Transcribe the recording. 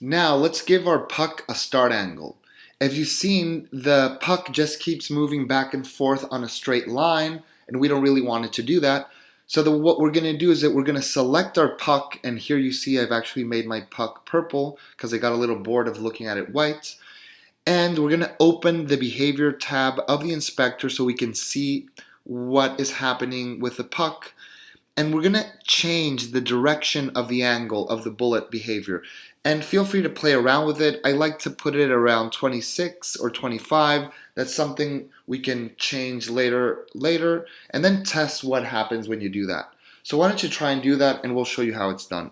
Now let's give our puck a start angle. As you've seen, the puck just keeps moving back and forth on a straight line, and we don't really want it to do that. So the, what we're going to do is that we're going to select our puck, and here you see I've actually made my puck purple because I got a little bored of looking at it white. And we're going to open the behavior tab of the inspector so we can see what is happening with the puck and we're going to change the direction of the angle of the bullet behavior. And feel free to play around with it. I like to put it around 26 or 25. That's something we can change later, later, and then test what happens when you do that. So why don't you try and do that and we'll show you how it's done.